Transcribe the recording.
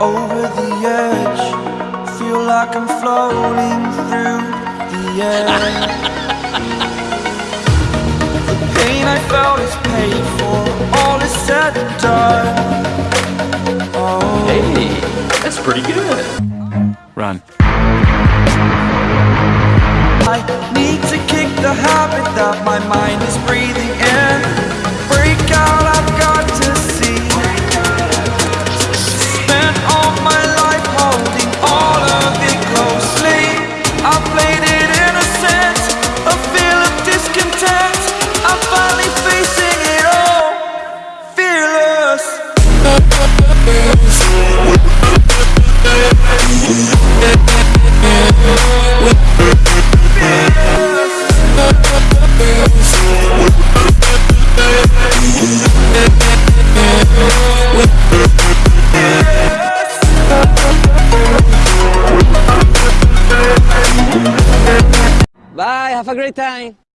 over the edge. Feel like I'm floating through the air. The pain I felt is paid for. All is said and done. Oh. Hey, that's pretty good. Run. I need to kick the habit that my mind is breathing Bye, have a great time.